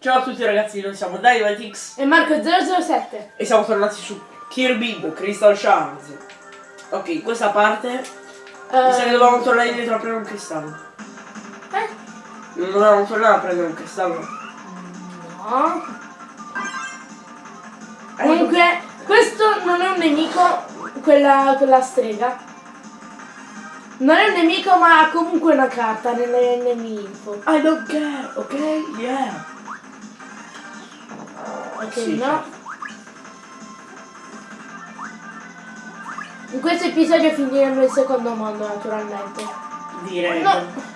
Ciao a tutti ragazzi, noi siamo Dynamitix E Marco007 e siamo tornati su Kirby Crystal Shards. Ok, in questa parte mi sa che dovevamo tornare indietro a prendere un cristallo. eh? Non dovevamo tornare a prendere un cristallo. No. Eh, Comunque, questo non è un nemico, quella, quella strega. Non è un nemico, ma ha comunque una carta nelle nemico. I don't care, ok? Yeah. Ok, Sì, no. certo. In questo episodio finiremo il secondo mondo, naturalmente. Direi. No.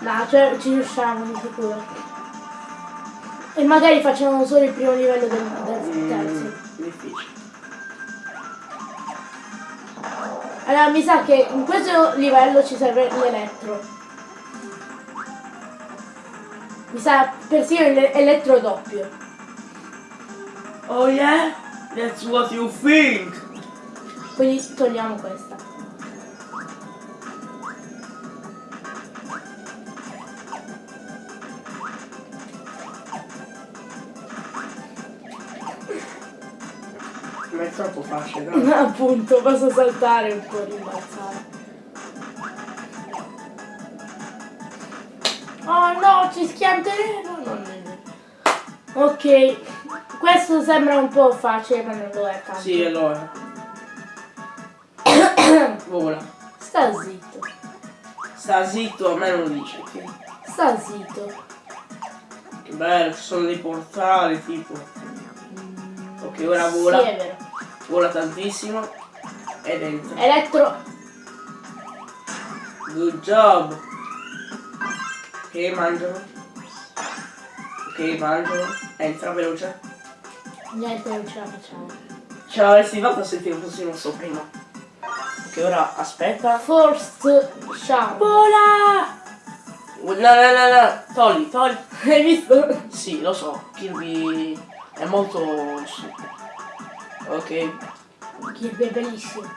No, cioè ci riusciamo di sicuro. E magari facciamo solo il primo livello del, del Mm, terzo. difficile. Allora mi sa che in questo livello ci serve l'elettro. Mi sa persino l'elettro doppio. Oh yeah? That's what you think. Quindi togliamo questa. Ma è troppo facile, no? Appunto, posso saltare un po' rimbalzare. Ci schianteremo! Non è vero. Ok, questo sembra un po' facile, ma non lo è tanto. Sì, allora. Vola. Sta zitto, Sta zitto, a me non lo dice. Sta zitto. che bello, ci sono dei portali tipo. Ok, ora vola. Sì, è vero. Vola tantissimo. Ed entra. Elettro. Good job. Ok, mangialo. Ok, mangialo. Entra veloce. Niente, non ce la facciamo. Ce l'avresti fatta se ti fossi mosso prima. Ok, ora aspetta. First shout. Vola! No, no, no, no. Togli, togli. Hai visto? Sì, lo so. Kirby è molto stupido. Ok, Kirby è bellissimo.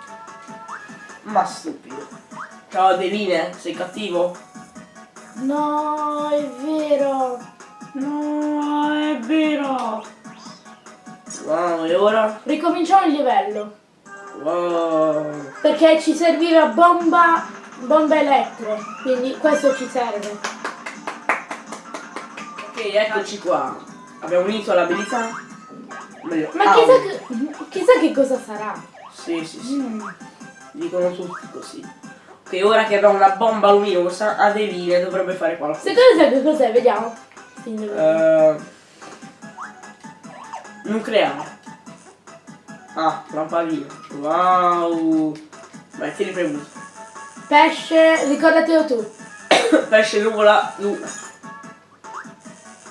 ma stupido. Ciao Adeline, sei cattivo? No, è vero. No, è vero. Wow, e ora? Ricominciamo il livello. Wow. Perché ci serviva bomba, bomba elettre. Quindi questo ci serve. Ok, eccoci qua. Abbiamo unito l'abilità. Meglio, Ma chissà che, chissà che cosa sarà. Sì, sì, sì. Mm. Dicono tutti così. Ok, ora che abbiamo una bomba luminosa, Adeline dovrebbe fare qualcosa. Secondo te che cos'è? Vediamo. Eh, nucleare. Ah, lampadina. Wow. Vai, tieni premuto. Pesce, ricordatelo tu. Pesce nuvola luna.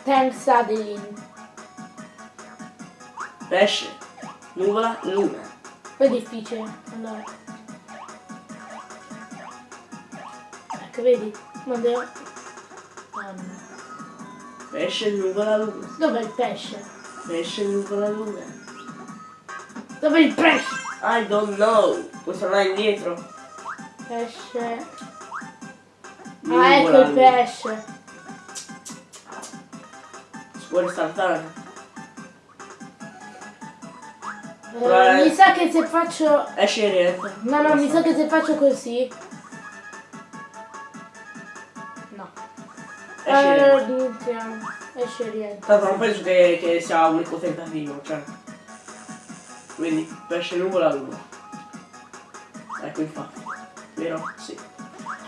Thanks Adeline. Pesce nuvola luna. Poi è difficile. Allora. Ecco, vedi? Devo... Ah, no. Pesce nuvola luna. Dov'è il pesce? Pesce nuvola luna. Dov'è il pesce? I don't know. Puoi tornare indietro? Pesce. Nuvola Ah, ecco il pesce. Si può ristartare. Eh, mi sa che se faccio... Esce rientra. No, no, mi sa che se faccio così... Esce e Eh. Esce e rientra. Tanto non penso che, che sia unico tentativo, cioè. Quindi, pesce nuvola luna. Ecco infatti. Vero? Sì.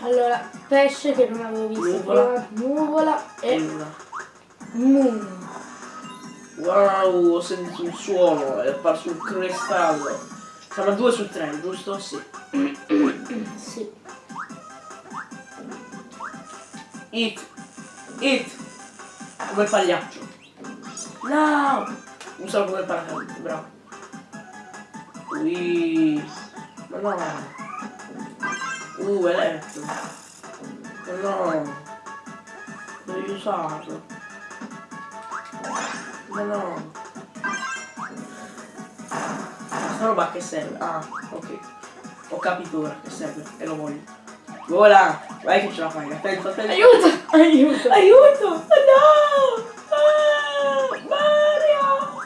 Allora, pesce che non avevo visto Nuvola. Nuvola E luna. moon. Wow, ho sentito un suono, è apparso un cristallo. Siamo a 2 su 3, giusto? Sì. Sì. Hit. Hit. Come il pagliaccio. No! Usalo come paracadute, bravo. Ui. Ma no. Uh, eletto. Ma no. Devi usarlo. Ma no. Questa roba che serve? Ah, ok. Ho capito ora che serve e lo voglio. Vola! Vai che ce la fai, pensa, pensa. Aiuto! Aiuto! Aiuto! No! Ah, Mario!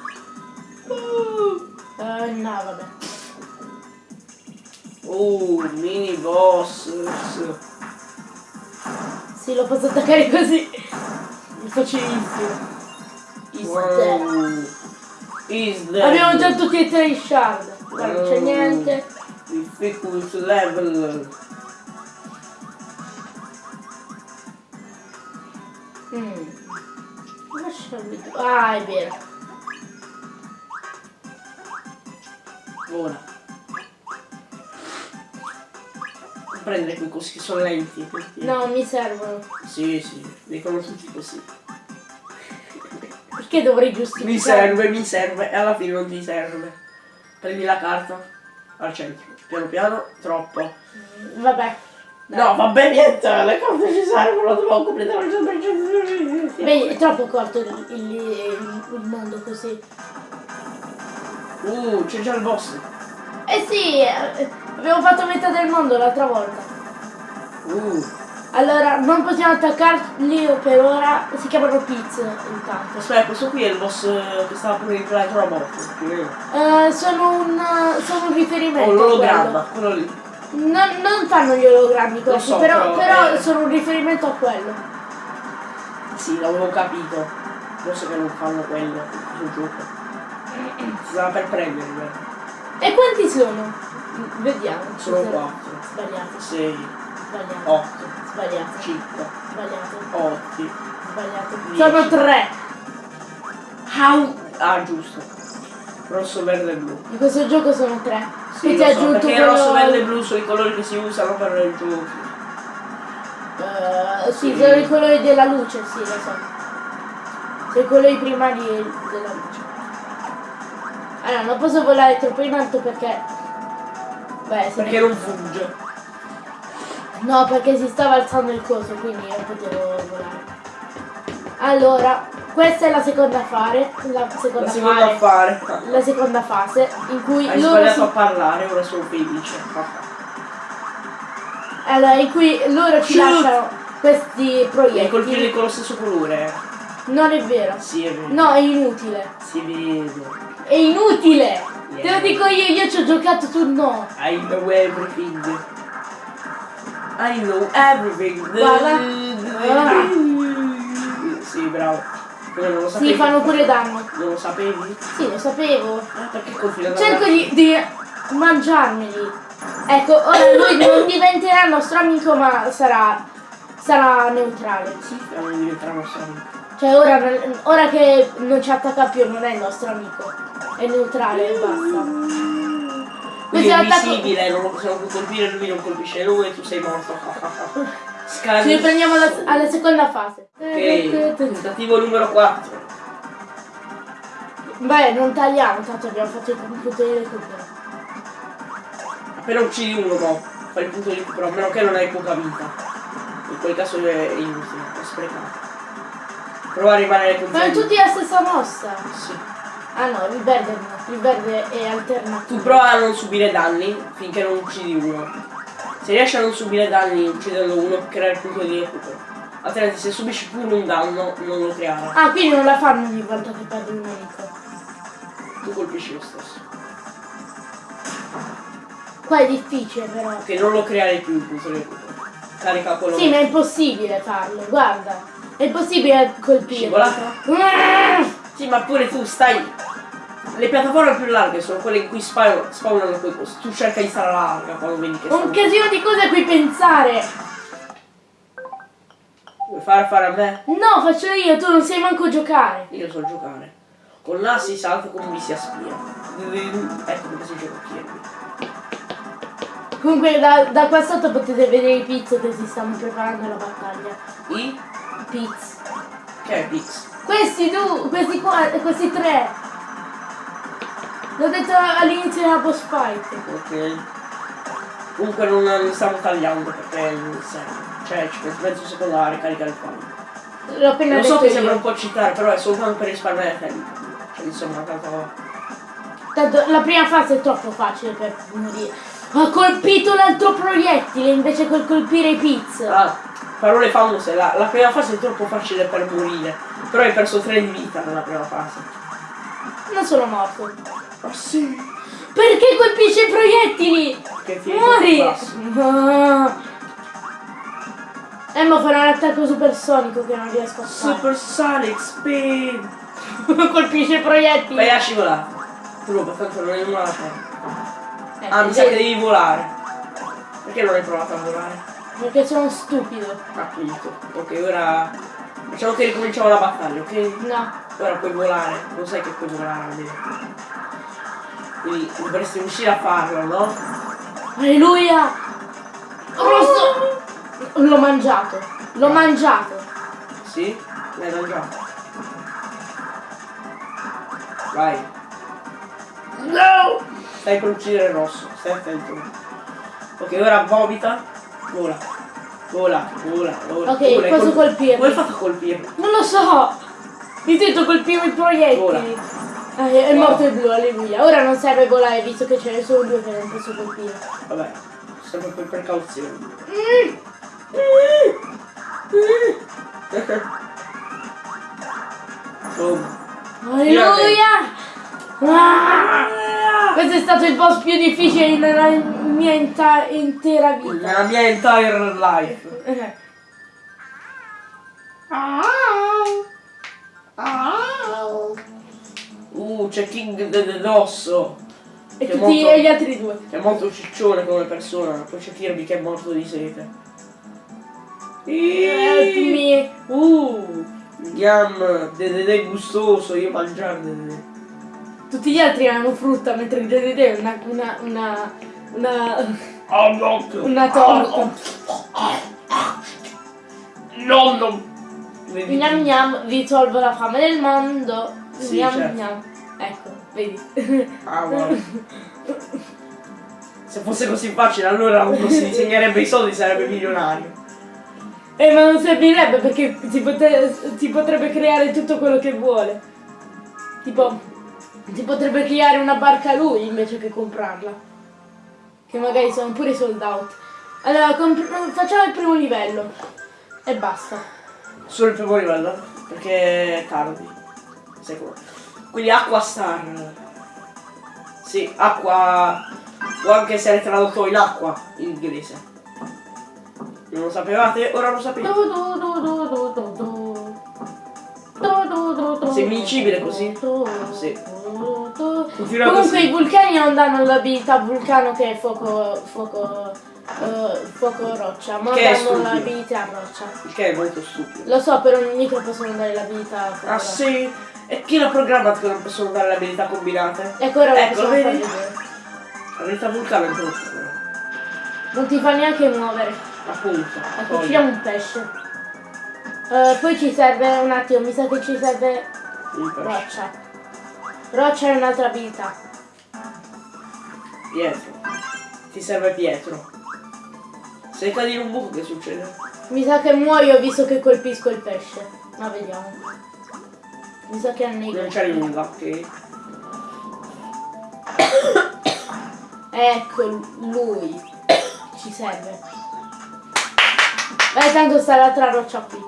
Uh. Uh, no, vabbè. Oh, mini boss. Sì, lo posso attaccare così. È facilissimo. Is wow. Is. Abbiamo già tutti e tre i shard. Guarda, non c'è niente. Difficult level. Mm. Lasciami. Ah, è vero. Ora. Prendere quei cosi che sono lenti. questi- No, mi servono. Sì, sì, dicono tutti così. Perché dovrei giustificare? Mi serve, mi serve e alla fine non ti serve. Prendi la carta al centro. Piano piano, troppo. Mm, Vabbè. No, vabbè, niente, le carte ci servono, devo completare il 100%. Beh, è troppo corto il, il- il- mondo così. Uh, c'è già il boss. Eh sì, eh, abbiamo fatto metà del mondo l'altra volta. Uh, Allora, non possiamo attaccarli per ora. Si chiamano Pizza intanto. aspetta, questo qui è il boss eh, che stava pure in Flight Robot. Eh, sono, un, sono un riferimento. Oh, l'ologramma, quello lì. Non, non fanno gli ologrammi questi, so, però, però, eh. sono un riferimento a quello. Sì, l'avevo capito. Forse che non fanno quello sul gioco. Stava per prendere, vero? E quanti sono? Vediamo. Sono Scusa. quattro. Sbagliato, 6, sbagliato, 8, sbagliato, 5, sbagliato, 8. sbagliato. Dieci. Sono tre. How? Ah, giusto. Rosso, verde e blu. In questo gioco sono tre. Sì, e so, perché quello... rosso, verde e blu sono i colori che si usano per il gioco. Eh, sì, Sì. sono i colori della luce, sì, lo so. Sono i colori primari della luce. Allora, non posso volare troppo in alto perché... Beh, se Perché non fugge. No, perché si stava alzando il coso, quindi non potevo volare. Allora, questa è la seconda fare, la seconda, La seconda fare, affare. la seconda fase in cui Hai loro sbagliato si, a parlare, ora sono felice. allora, in cui loro ci Shoot! lasciano questi Devi colpirli proiettili. con lo stesso colore. Non è vero. Sì, è vero. No, è inutile. Si vede. È inutile! Te Yeah. lo dico io, io ci ho giocato, tu no. I know everything. I know everything. Guarda. Sì, bravo. Non lo sapevi? Sì, fanno pure danno. Non lo sapevi? Sì, lo sapevo. Ah, perché Cerco di, di mangiarmeli. Ecco, ora lui non diventerà nostro amico, ma sarà, sarà neutrale. Sì, stiamo diventando nostro amico. Cioè, ora, ora che non ci attacca più, non è il nostro amico. È neutrale e basta. Questo è invisibile, non lo possiamo più colpire, lui non colpisce lui e tu sei morto. Scan. Ci riprendiamo alla, alla seconda fase. Ok, tentativo numero 4. Beh, non tagliamo, tanto abbiamo fatto il computer di recupero. Appena uccidi uno, no. Fai il punto di recupero, a meno che non hai poca vita. In quel caso è inutile, è sprecato. Prova a rimanere con Ma è tutti la stessa mossa. Sì. Ah no, il verde no, il verde è Tu alternativo. prova a non subire danni finché non uccidi uno. Se riesci a non subire danni uccidendo uno, crea il punto di recupero. Altrimenti se subisci pure un danno, non lo creerà. Ah, quindi non la fanno ogni volta che perdi un nemico. Tu colpisci lo stesso. Qua è difficile però. Che non lo creare più il punto di recupero. Carica quello Sì, ma è impossibile farlo, guarda. È impossibile colpire. Scivolata? Mm! Sì, ma pure tu stai. Le piattaforme più larghe sono quelle in cui spawn- spawnano quei posti. Tu cerca di stare larga quando vedi che Un casino di cose a cui pensare. Vuoi fare fare a me? No, faccio io, tu non sai manco giocare. Io so giocare. Con l'A si salta con B si aspira. Ecco come si gioca qui. Comunque da, da qua sotto potete vedere i pizzo che si stanno preparando alla battaglia. I? Pizz. Che è Pix? Questi due, questi qua, questi tre. L'ho detto all'inizio della boss fight. Ok. Comunque non li stiamo tagliando perché non serve. Cioè ci metti mezzo secondo a ricaricare il file. L'ho appena Lo so che sembra un po' citare, però è soltanto per risparmiare tempo. Cioè insomma tanto. Tanto la prima fase è troppo facile per morire. Ha colpito l'altro proiettile invece col colpire i pizz. Ah, parole famose, la, la prima fase è troppo facile per morire. Però hai perso 3 di vita nella prima fase. Non sono morto. Ah sì, Perché colpisce i proiettili? Che ti Muori! Ah. Eh ma farà un attacco supersonico che non riesco a fare. Super Sonic Speed! colpisce i proiettili. Vai a scivolare. Ruba, tanto non hai nulla da fare. Eh, Ah, mi sa che devi volare. Perché non hai provato a volare? Perché sono stupido. Appunto. Ok, ora facciamo che ricominciamo la battaglia, ok? No. Ora puoi volare, lo sai che puoi volare almeno. Quindi dovresti riuscire a farlo, no? Alleluia! Rosso! L'ho mangiato. L'ho mangiato. Sì? L'hai mangiato. Vai. No! Stai per uccidere il rosso, stai attento. Ok, ora vomita. Vola. Vola, vola, vola. Ok, Vola, posso col- colpirlo? Come hai fatto a colpirlo? Non lo so! Mi sento colpire i proiettili. Vola. Ah, è, è morto il blu, alleluia. Ora non serve volare visto che ce ne sono due che non posso colpire. Vabbè, sempre per precauzione. Mm. Boom. Alleluia! Ah! Questo è stato il boss più difficile nella mia intera vita. Nella mia entire life. Eh. Uh, c'è King de- de- d'osso. E tutti molto- e gli altri due. Che è molto ciccione come persona. Poi c'è Kirby che è morto di sete. Help me. Uh. Yam, dedede gustoso, io mangiare dedede. Tutti gli altri hanno frutta mentre il Dedede è una, una, una, una, Oh no! una torta. No, no! Vedi? Gnam gnam vi tolgo la fame del mondo. Sì, gnam certo. gnam. Ecco, vedi. Ah, guarda. Se fosse così facile allora uno si disegnerebbe i soldi e sarebbe milionario. Eh ma non servirebbe perché si, pote- si potrebbe creare tutto quello che vuole. Tipo, si potrebbe creare una barca lui invece che comprarla. Che magari sono pure sold out. Allora, facciamo il primo livello. E basta. Solo il primo livello, perché è tardi. Sicuro. Quindi Acqua Star. Sì, acqua. Può anche essere tradotto in acqua in inglese. Non lo sapevate? Ora lo sapete. Sei invincibile così? Sì. Comunque così. i vulcani non danno l'abilità vulcano che è fuoco, fuoco, eh, fuoco roccia, ma Che danno l'abilità roccia. Il che è molto stupido. Lo so, per ogni micro possono dare l'abilità fuoco Ah roccia. sì? È pieno programmato che non possono dare le abilità combinate. Ecco ora lo Ecco, possiamo vedi? L'abilità vulcano è brutta però. Non ti fa neanche muovere. Appunto. Ecco, uccidiamo un pesce. Eh, poi ci serve un attimo, mi sa che ci serve roccia. Roccia è un'altra abilità. Pietro. Ti serve Pietro. Se cadi in un buco che succede? Mi sa che muoio visto che colpisco il pesce. Ma vediamo. Mi sa che annego. Non c'è nulla, ok? Ecco lui. Ci serve. Beh, tanto sta l'altra roccia qui.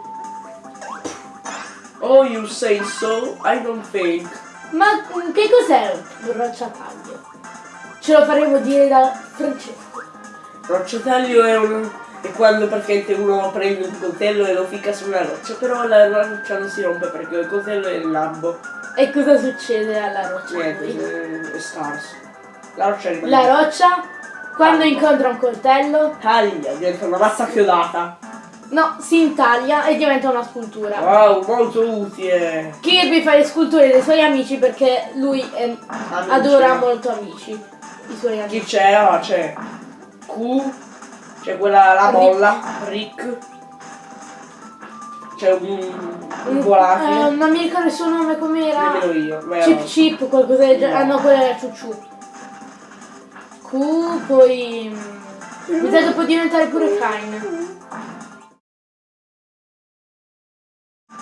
Oh, you say so? I don't think. Ma che cos'è un rocciataglio? Ce lo faremo dire da Francesco. Rocciotaglio è un... è quando praticamente uno prende un coltello e lo ficca su una roccia, però la roccia non si rompe perché il coltello è il lambo. E cosa succede alla roccia? Niente, qui? è, è scarso. La roccia rimane. La roccia, quando Ah. incontra un coltello, Taglia, diventa una mazza chiodata. no, si intaglia e diventa una scultura. Wow, molto utile. Kirby fa le sculture dei suoi amici perché lui è- adora molto amici. I suoi Chi amici. c'è? Ah, c'è Q, c'è quella la molla, Rick. C'è un, un Eh, volatile. non mi ricordo il suo nome com'era. Nemmeno io. Beh, Chip no. Chip, qualcosa del genere. Ah No. no, quella era Ciucciù. Q, poi. mm, Mi sa che può diventare pure Kain.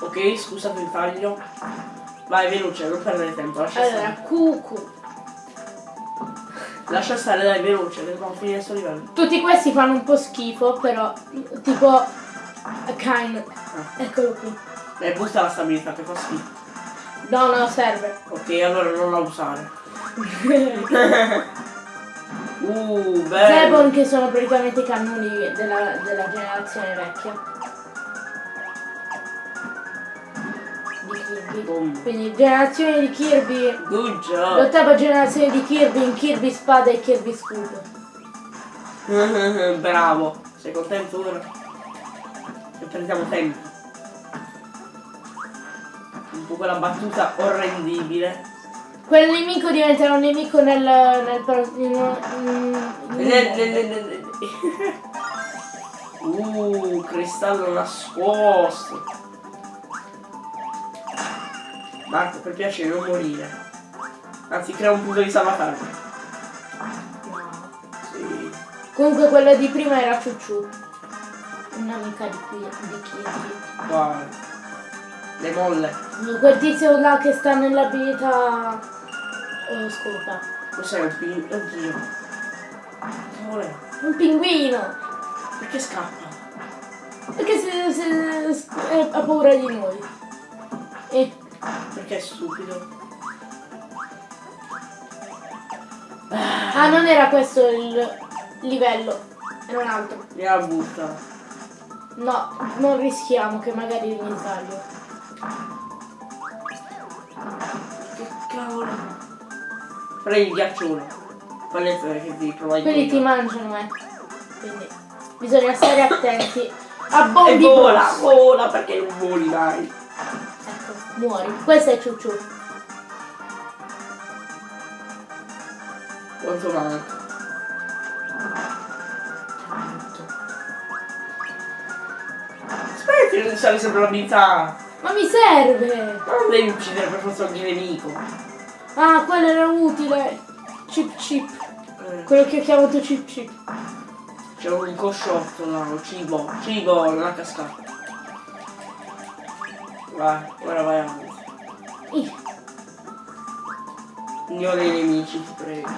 Ok, scusate il taglio. Vai, veloce, non perdere tempo. Lascia Allora, stare. Lascia stare, dai, veloce, dobbiamo finire questo livello. Tutti questi fanno un po' schifo, però. Tipo. Kain. Eccolo qui. Eh, butta la stabilità che fa schifo. No, no, serve. Ok, allora non la usare. uh, bello. Zebon che sono praticamente i cannoni della, della generazione vecchia. Kirby. Boom. Quindi generazione di Kirby. Good job. L'ottava generazione di Kirby in Kirby Spada e Kirby Scudo. Bravo. Sei contento ora? Che perdiamo tempo. Un po' quella battuta orrendibile. Quel nemico diventerà un nemico nel. nel, pro- in- in- in- Uh, cristallo nascosto. Marco, per piacere non morire. Anzi, crea un punto di salvataggio. Sì. Comunque quella di prima era Ciucciù. Un'amica di qui di Kirby. Guarda. Le molle. Quel tizio là che sta nell'abilità eh, scopa. Cos'è un pin... Oddio. Che vuole? Un pinguino! Perché scappa? Perché se, se- se- ha paura di noi. E Perché è stupido. ah non era questo il livello, era un altro. Mi ha buttata. No, non rischiamo che magari mi sbaglio. Che cavolo. Prendi il. Falli entrare che ti prova a Quelli ti mangiano, eh. Quindi bisogna stare attenti. A E bombi vola, boss. vola perché non voli mai. Ecco, muori. Questo è Ciucciù. Quanto manca? Aspetta, non sale sempre l'abilità. Ma mi serve! Ma non devi uccidere per forza ogni nemico. Ah, quello era utile. Chip chip. Eh, Quello che ho chiamato chip chip. C'è un cosciotto là, un cibo. Cibo nella cascata. Vai, ora vai avanti. Ih, Ignora i nemici, ti prego.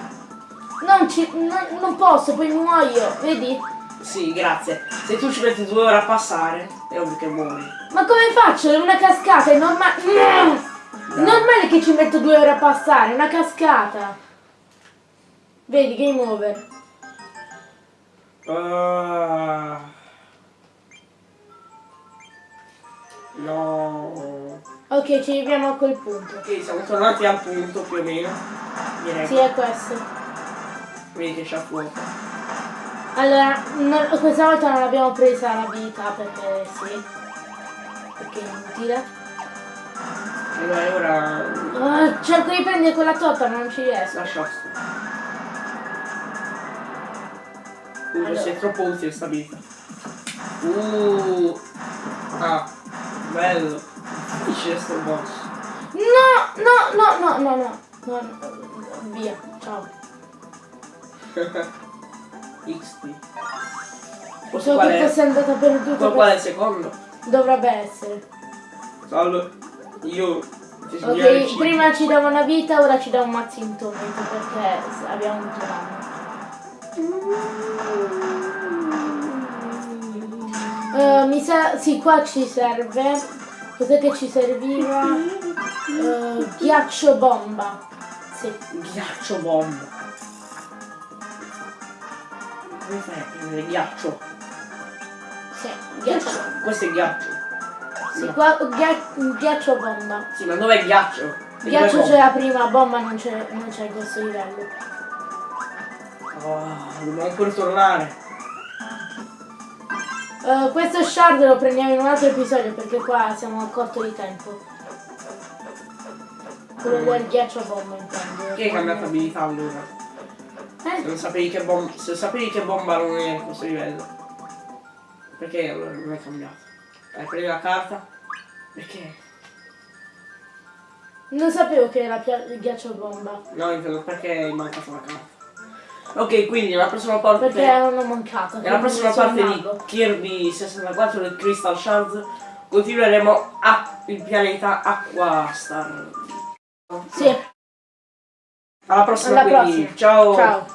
Non, ci, non, non posso, poi muoio, vedi? Sì, grazie. Se tu ci metti due ore a passare, è ovvio che muori. Ma come faccio? È una cascata, è normale. Dai. Normale che ci metto due ore a passare, è una cascata. Vedi, game over. Ah. No. Ok, ci arriviamo a quel punto. Ok, siamo tornati al punto più o meno. Direi. Sì, è questo. Vedi che c'è fuoco. Allora, no- questa volta non abbiamo presa l'abilità perché sì. Perché è inutile. E vai ora. Ah, cerco di prendere quella torta ma non ci riesco. Lascia. Uh, Allora. sei troppo utile sta vita. Uh. Ah, bello. Difficile sto boss. No, no, no, no, no, no. no, no. Via, ciao. XT. Questo So che è? fosse andata perduta. Qual, qual è il secondo? Dovrebbe essere. Salve. Io Ok, prima ci dava una vita, ora ci dà un mazzo in tormento perché abbiamo avuto danno. Sa, sì, qua ci serve. Cos'è che ci serviva? Eh, ghiaccio bomba. Sì. Ghiaccio bomba. Come fai a prendere ghiaccio? Sì, ghiaccio. Questo è ghiaccio. Sì, No. qua ghi- ghiaccio bomba. Sì, ma dov'è ghiaccio? E Ghiaccio dov'è c'era prima, bomba non c'è non c'è in questo livello. Oh, dobbiamo ancora tornare. Eh, questo shard lo prendiamo in un altro episodio perché qua siamo a corto di tempo. Quello del ghiaccio bomba intendo. Che hai cambiato abilità allora? Se Eh? non sapevi che bomba. Se sapevi che bomba non è questo livello. Perché allora non è cambiato? Hai preso la carta? Perché? Non sapevo che era il ghiaccio bomba. No, intendo perché hai mancato la carta. Ok, quindi nella prossima parte. Perché erano mancata. Nella prossima parte di. Kirby 64 del Crystal Shards continueremo a il pianeta Aquastar. Sì, Alla prossima alla quindi. prossima. Ciao. Ciao.